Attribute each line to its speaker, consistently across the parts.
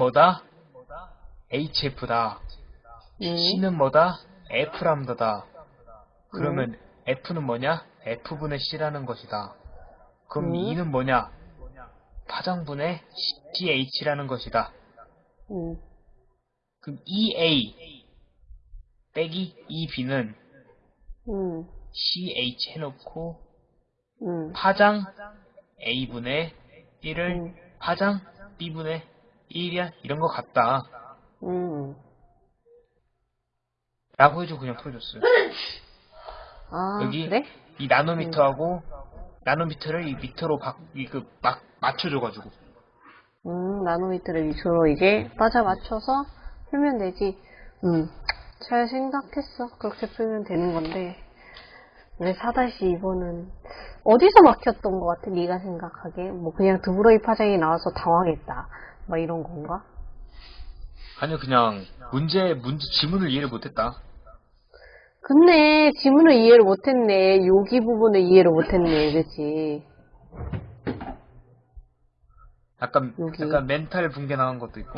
Speaker 1: 뭐다? HF다.
Speaker 2: 음.
Speaker 1: C는 뭐다? F 람다다. 그러면 F는 뭐냐? F분의 C라는 것이다. 그럼
Speaker 2: 음.
Speaker 1: E는 뭐냐? 파장분의 CH라는 것이다.
Speaker 2: 음.
Speaker 1: 그럼 EA 빼기 EB는
Speaker 2: 음.
Speaker 1: CH 해놓고
Speaker 2: 음.
Speaker 1: 파장 A분의 1을
Speaker 2: 음.
Speaker 1: 파장 B분의 1이야 이런 거 같다
Speaker 2: 음.
Speaker 1: 라고 해주고 그냥 풀어줬어요
Speaker 2: 아,
Speaker 1: 여기
Speaker 2: 그래?
Speaker 1: 이 나노미터하고 나노미터를 이 미터로 바, 이, 그, 막, 맞춰줘가지고
Speaker 2: 음, 나노미터를 위주로 이제 맞아 맞춰서 풀면 되지. 음, 잘 생각했어. 그렇게 풀면 되는 건데. 왜 4-2번은 어디서 막혔던 것 같아? 네가 생각하기에? 뭐 그냥 드브로이 파장이 나와서 당황했다. 뭐 이런 건가?
Speaker 1: 아니요 그냥 문제 문제 지문을 이해를 못했다
Speaker 2: 근데 지문을 이해를 못했네. 여기 부분을 이해를 못했네. 그치?
Speaker 1: 약간
Speaker 2: 여기.
Speaker 1: 약간 멘탈 붕괴 나간 것도 있고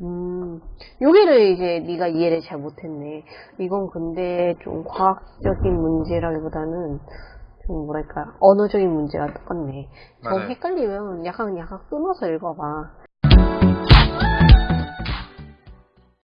Speaker 2: 음, 여기를 이제 네가 이해를 잘 못했네. 이건 근데 좀 과학적인 문제라기보다는 좀 뭐랄까 언어적인 문제가 똑같네. 저
Speaker 1: 맞아요.
Speaker 2: 헷갈리면 약간 약간 끊어서 읽어봐.